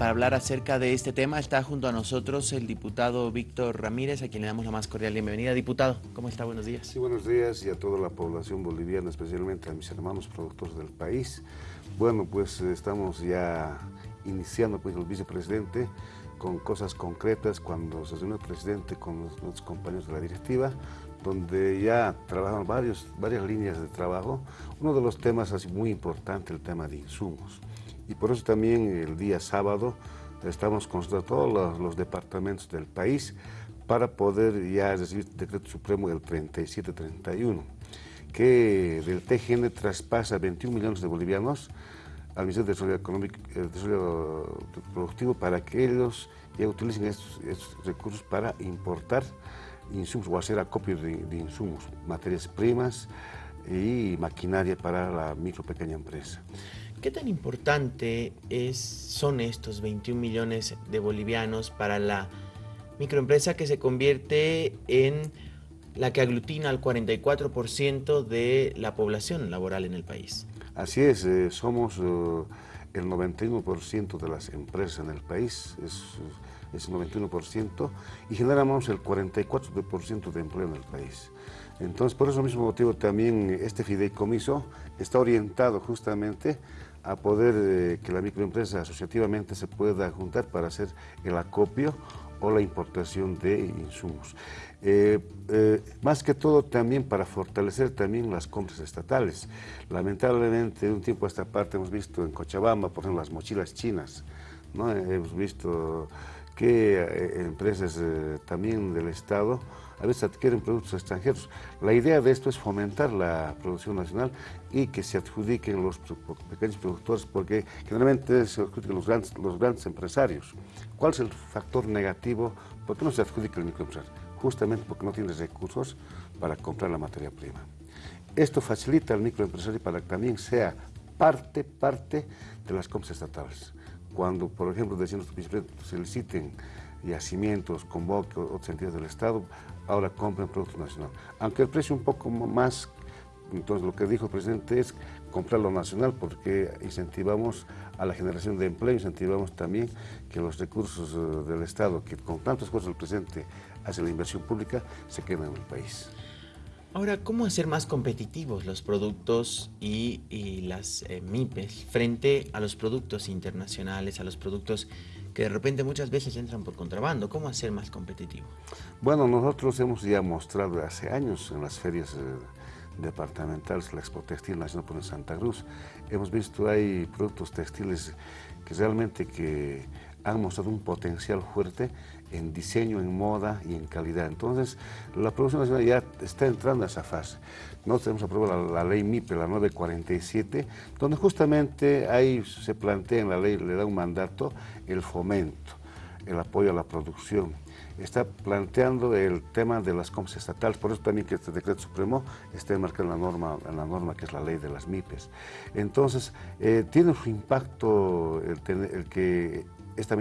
para hablar acerca de este tema está junto a nosotros el diputado Víctor Ramírez, a quien le damos la más cordial bienvenida. Diputado, ¿cómo está? Buenos días. Sí, buenos días y a toda la población boliviana, especialmente a mis hermanos productores del país. Bueno, pues estamos ya iniciando pues el vicepresidente con cosas concretas cuando se reunió el presidente con los, compañeros de la directiva, donde ya trabajan varios, varias líneas de trabajo. Uno de los temas así muy importante, el tema de insumos. Y por eso también el día sábado estamos consultando todos los, departamentos del país para poder ya recibir el decreto supremo del 3731, que del TGN traspasa 21 millones de bolivianos al Ministerio de Desarrollo Económico eh, Desarrollo Productivo para que ellos ya utilicen estos, estos recursos para importar insumos o hacer acopio de, de, insumos, materias primas y maquinaria para la micro pequeña empresa. ¿Qué tan importante es, son estos 21 millones de bolivianos para la microempresa que se convierte en la que aglutina al 44% de la población laboral en el país? Así es, eh, somos eh, el 91% de las empresas en el país, es, el 91%, y generamos el 44% de empleo en el país. Entonces, por ese mismo motivo también este fideicomiso está orientado justamente a poder eh, que la microempresa asociativamente se pueda juntar para hacer el acopio o la importación de insumos. Eh, eh, más que todo también para fortalecer también las compras estatales. Lamentablemente un tiempo a esta parte hemos visto en Cochabamba, por ejemplo, las mochilas chinas, ¿no? hemos visto que eh, empresas eh, también del Estado a veces adquieren productos extranjeros. La idea de esto es fomentar la producción nacional y que se adjudiquen los pequeños productores, porque generalmente se adjudican los grandes, los grandes empresarios. ¿Cuál es el factor negativo? ¿Por qué no se adjudica el microempresario? Justamente porque no tiene recursos para comprar la materia prima. Esto facilita al microempresario para que también sea parte, parte de las compras estatales cuando, por ejemplo, decían los vicepresidentes, se liciten yacimientos, convoque otras entidades del Estado, ahora compren productos nacionales. Aunque el precio un poco más, entonces lo que dijo el presidente es comprar lo nacional porque incentivamos a la generación de empleo, incentivamos también que los recursos eh, del Estado, que con tantos esfuerzo el presidente hace la inversión pública, se queden en el país. Ahora, ¿cómo hacer más competitivos los productos y, las eh, MIPES frente a los productos internacionales, a los productos que de repente muchas veces entran por contrabando? ¿Cómo hacer más competitivo? Bueno, nosotros hemos ya mostrado hace años en las ferias eh, departamentales, la Expo Textil Nacional por Santa Cruz, hemos visto hay productos textiles que realmente que han mostrado un potencial fuerte en diseño, en moda y en calidad. Entonces, la producción nacional ya está entrando a esa fase. Nosotros hemos aprobado la, la, ley MIPE, la 947, donde justamente ahí se plantea en la ley, le da un mandato, el fomento, el apoyo a la producción. Está planteando el tema de las compras estatales, por eso también que este decreto supremo está enmarcado en la norma, la norma que es la ley de las MIPES. Entonces, eh, tiene su impacto el que esta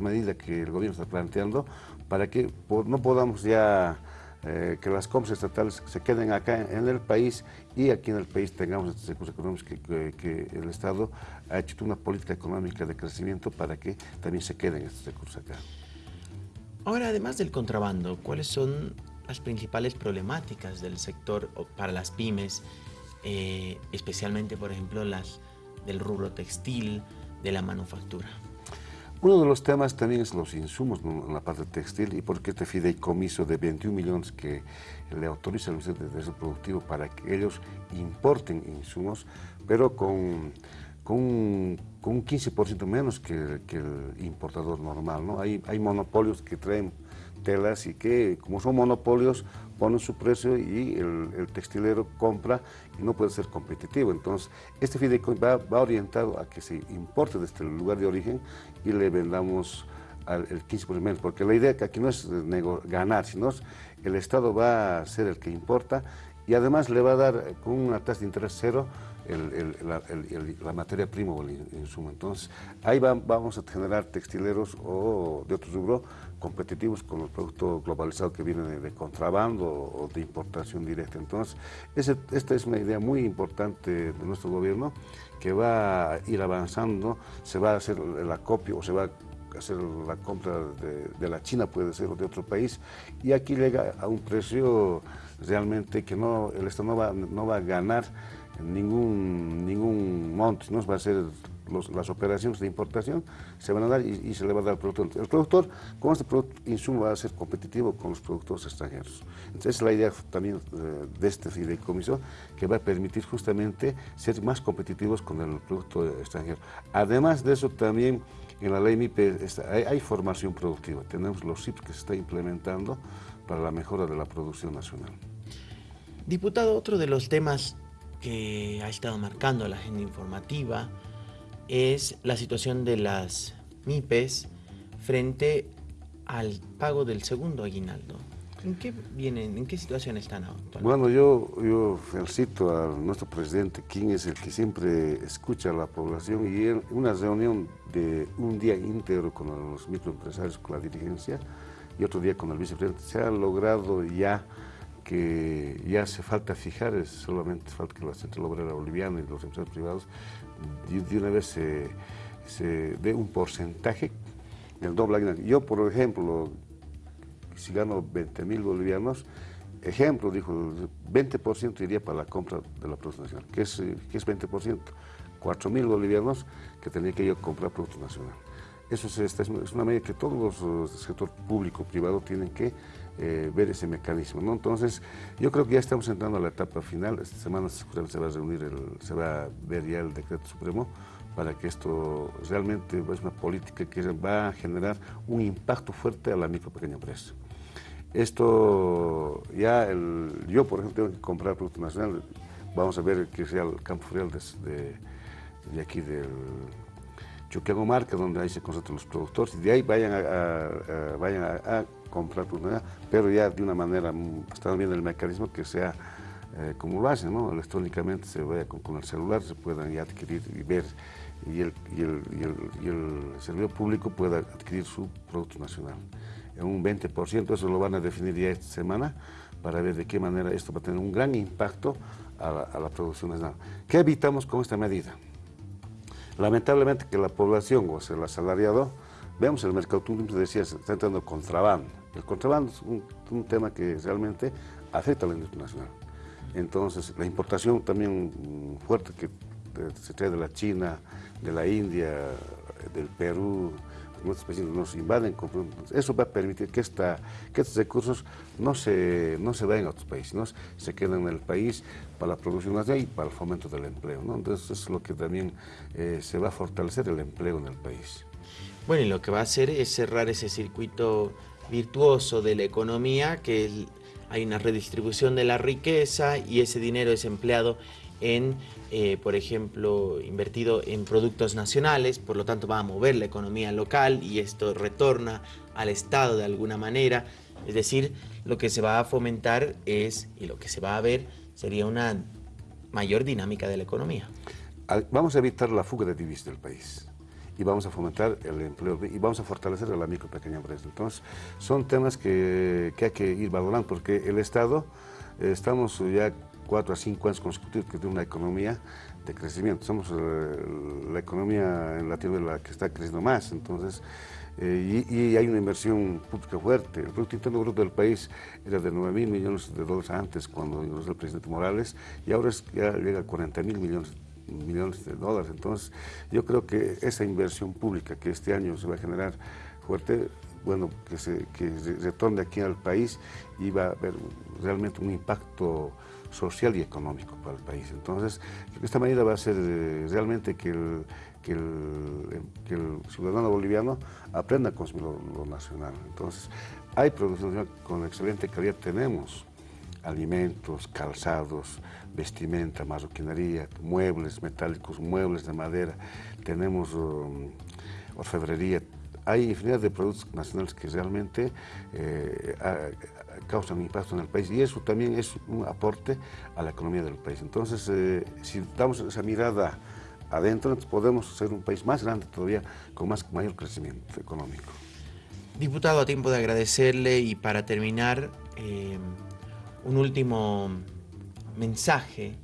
medida, que el gobierno está planteando para que no podamos ya eh, que las compras estatales se queden acá en el país y aquí en el país tengamos estos recursos económicos que, el Estado ha hecho una política económica de crecimiento para que también se queden estos recursos acá. Ahora, además del contrabando, ¿cuáles son las principales problemáticas del sector para las pymes, eh, especialmente, por ejemplo, las del rubro textil, de la manufactura? Uno de los temas también es los insumos en la parte textil y porque este fideicomiso de 21 millones que le autoriza al Ministerio de Desarrollo Productivo para que ellos importen insumos, pero con, con, con un 15% menos que, que, el importador normal. ¿no? Hay, hay monopolios que traen telas y que como son monopolios ponen su precio y el, textilero compra y no puede ser competitivo. Entonces, este fideicomiso va, orientado a que se importe desde el lugar de origen y le vendamos al, el 15% menos, porque la idea que aquí no es ganar, sino el Estado va a ser el que importa y además le va a dar con una tasa de interés cero la, materia prima o el insumo. Entonces, ahí vamos a generar textileros o de otro rubro competitivos con el producto globalizado que viene de, contrabando o de importación directa. Entonces, esta es una idea muy importante de nuestro gobierno que va a ir avanzando, se va a hacer el acopio o se va a hacer la compra de, la China, puede ser, o de otro país, y aquí llega a un precio realmente que no, el Estado no va a ganar ningún, ningún monte, no va a ser las operaciones de importación se van a dar y, se le va a dar al productor. El productor, con este insumo, va a ser competitivo con los productores extranjeros. Entonces, es la idea también eh, de este fideicomiso, que va a permitir justamente ser más competitivos con el producto extranjero. Además de eso, también en la ley MIPE hay, formación productiva. Tenemos los SIP que se está implementando para la mejora de la producción nacional. Diputado, otro de los temas que ha estado marcando la agenda informativa es la situación de las MIPES frente al pago del segundo aguinaldo. ¿En qué vienen, en qué situación están actualmente? Bueno, yo, yo felicito a nuestro presidente, quien es el que siempre escucha a la población y en una reunión de un día íntegro con los microempresarios, con la dirigencia y otro día con el vicepresidente, se ha logrado ya que ya hace falta fijar, solamente falta que la Central Obrera Boliviana y los empresarios privados de, una vez se, dé un porcentaje del doble. Yo, por ejemplo, si gano 20 mil bolivianos, ejemplo, dijo, 20% iría para la compra de la producción nacional. ¿Qué es, qué es 20%? 4 mil bolivianos que tenía que yo comprar producto nacional. Eso es, es una medida que todos los del sector público, privado, tienen que eh, ver ese mecanismo. ¿no? Entonces, yo creo que ya estamos entrando a la etapa final. Esta semana se va a reunir, el, se va a ver ya el decreto supremo para que esto realmente es una política que va a generar un impacto fuerte a la micro pequeña empresa. Esto ya, el, yo por ejemplo tengo que comprar producto nacional, vamos a ver que sea el campo real de, de, aquí del Chuquiago Marca, donde ahí se concentran los productores, y de ahí vayan a, vayan a, comprar producto nacional, pero ya de una manera, están viendo el mecanismo que sea eh, como lo hacen, ¿no? electrónicamente se vaya con, el celular, se puedan ya adquirir y ver, y el, y el, y el, y público pueda adquirir su producto nacional en un 20%, eso lo van a definir ya esta semana, para ver de qué manera esto va a tener un gran impacto a la, producción nacional. ¿Qué evitamos con esta medida? Lamentablemente que la población, o sea, el asalariado, vemos el mercado turismo, decía, está entrando contrabando. El contrabando es un, tema que realmente afecta a la industria nacional. Entonces, la importación también fuerte que se trae de la China, de la India, del Perú, nuestros vecinos nos invaden, eso va a permitir que, estos recursos no se, no se vayan a otros países, sino se queden en el país para la producción nacional y para el fomento del empleo. ¿no? Entonces, eso es lo que también eh, se va a fortalecer el empleo en el país. Bueno, y lo que va a hacer es cerrar ese circuito virtuoso de la economía, que hay una redistribución de la riqueza y ese dinero es empleado en, eh, por ejemplo, invertido en productos nacionales, por lo tanto va a mover la economía local y esto retorna al Estado de alguna manera. Es decir, lo que se va a fomentar es, y lo que se va a ver, sería una mayor dinámica de la economía. Vamos a evitar la fuga de divisas del país y vamos a fomentar el empleo y vamos a fortalecer a la micro pequeña empresa. Entonces, son temas que, que hay que ir valorando porque el Estado, eh, estamos ya cuatro a cinco años consecutivos que tiene una economía de crecimiento. Somos eh, la economía en Latinoamérica que está creciendo más, entonces, eh, y, hay una inversión pública fuerte. El Producto Interno Bruto del país era de 9 mil millones de dólares antes, cuando ingresó el presidente Morales, y ahora ya llega a 40 mil millones millones de dólares. Entonces, yo creo que esa inversión pública que este año se va a generar fuerte, bueno, que se, que retorne aquí al país y va a haber realmente un impacto social y económico para el país. Entonces, esta medida va a ser eh, realmente que el, que el, ciudadano boliviano aprenda a consumir lo, nacional. Entonces, hay producción con excelente calidad, tenemos alimentos, calzados, vestimenta, marroquinería, muebles metálicos, muebles de madera, tenemos um, orfebrería, hay infinidad de productos nacionales que realmente eh, causan impacto en el país y eso también es un aporte a la economía del país. Entonces, eh, si damos esa mirada adentro, podemos ser un país más grande todavía, con más, mayor crecimiento económico. Diputado, a tiempo de agradecerle y para terminar, eh, un último mensaje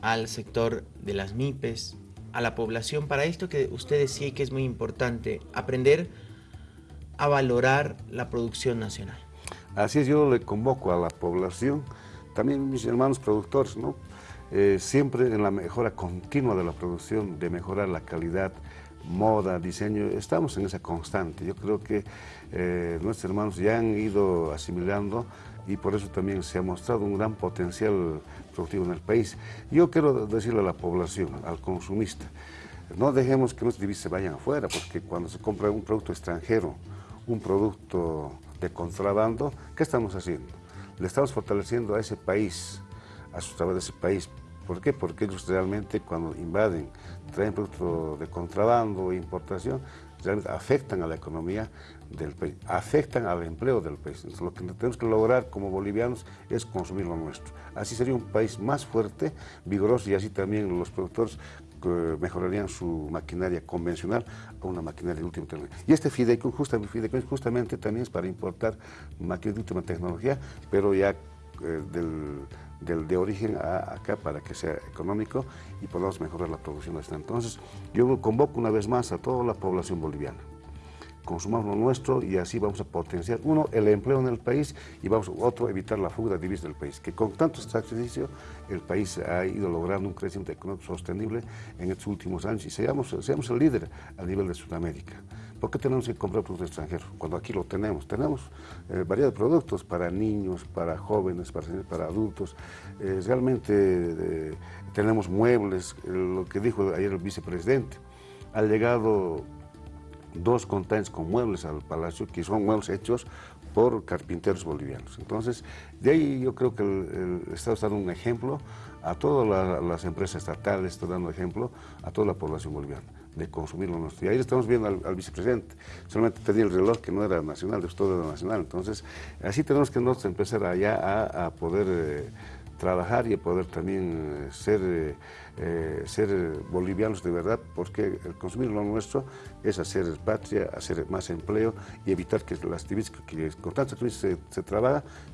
al sector de las MIPES, a la población, para esto que usted decía que es muy importante, aprender a valorar la producción nacional. Así es, yo le convoco a la población, también mis hermanos productores, ¿no? Eh, siempre en la mejora continua de la producción, de mejorar la calidad, moda, diseño, estamos en esa constante. Yo creo que eh, nuestros hermanos ya han ido asimilando y por eso también se ha mostrado un gran potencial productivo en el país. Yo quiero decirle a la población, al consumista, no dejemos que nuestros divisas se vayan afuera, porque cuando se compra un producto extranjero, un producto de contrabando, ¿qué estamos haciendo? Le estamos fortaleciendo a ese país, a sus trabajadores de ese país. ¿Por qué? Porque ellos realmente cuando invaden, traen productos de contrabando importación, afectan a la economía del país, afectan al empleo del país. Entonces, lo que tenemos que lograr como bolivianos es consumir lo nuestro. Así sería un país más fuerte, vigoroso y así también los productores mejorarían su maquinaria convencional a una maquinaria de última tecnología. Y este fideicomiso justamente, justamente también es para importar máquinas de última tecnología, pero ya eh, del, de origen a acá para que sea económico y podamos mejorar la producción nacional. Entonces, yo convoco una vez más a toda la población boliviana consumamos lo nuestro y así vamos a potenciar, uno, el empleo en el país y vamos, otro, evitar la fuga de divisas del país, que con tanto sacrificio el país ha ido logrando un crecimiento económico sostenible en estos últimos años y seamos, seamos el líder a nivel de Sudamérica. ¿Por qué tenemos que comprar productos extranjeros? Cuando aquí lo tenemos. Tenemos eh, variedad de productos para niños, para jóvenes, para, para adultos. Eh, realmente eh, tenemos muebles, lo que dijo ayer el vicepresidente. Ha llegado dos containers con muebles al palacio, que son muebles hechos por carpinteros bolivianos. Entonces, de ahí yo creo que el, Estado está dando un ejemplo a todas las empresas estatales, está dando ejemplo a toda la población boliviana de consumir lo nuestro. Y ahí estamos viendo al, vicepresidente, solamente tenía el reloj que no era nacional, de todo era nacional. Entonces, así tenemos que nosotros empezar allá a, poder... Eh, trabajar y poder también eh, ser, eh, eh, ser bolivianos de verdad, porque el consumir lo nuestro es hacer patria, hacer más empleo y evitar que las divisas que con tantas divisas se, se,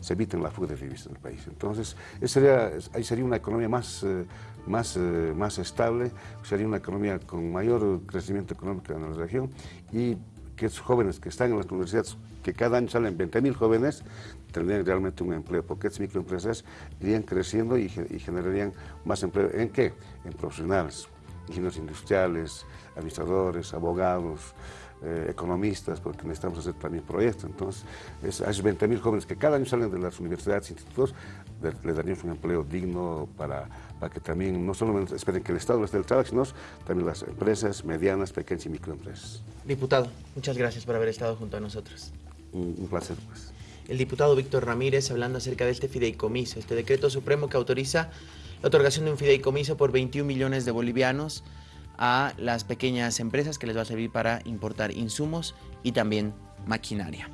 se eviten la fuga de divisas del país. Entonces, sería, ahí sería una economía más, más, más estable, sería una economía con mayor crecimiento económico en la región y que esos jóvenes que están en las universidades, que cada año salen 20.000 jóvenes, tendrían realmente un empleo, porque estas microempresas irían creciendo y, generarían más empleo. ¿En qué? En profesionales, ingenieros industriales, administradores, abogados, eh, economistas, porque necesitamos hacer también proyectos. Entonces, a esos 20.000 jóvenes que cada año salen de las universidades institutos, les daríamos un empleo digno para, para que también no solo esperen que el Estado les dé el trabajo, sino también las empresas medianas, pequeñas y microempresas. Diputado, muchas gracias por haber estado junto a nosotros. Un, placer, pues. El diputado Víctor Ramírez hablando acerca de este fideicomiso, este decreto supremo que autoriza la otorgación de un fideicomiso por 21 millones de bolivianos a las pequeñas empresas que les va a servir para importar insumos y también maquinaria.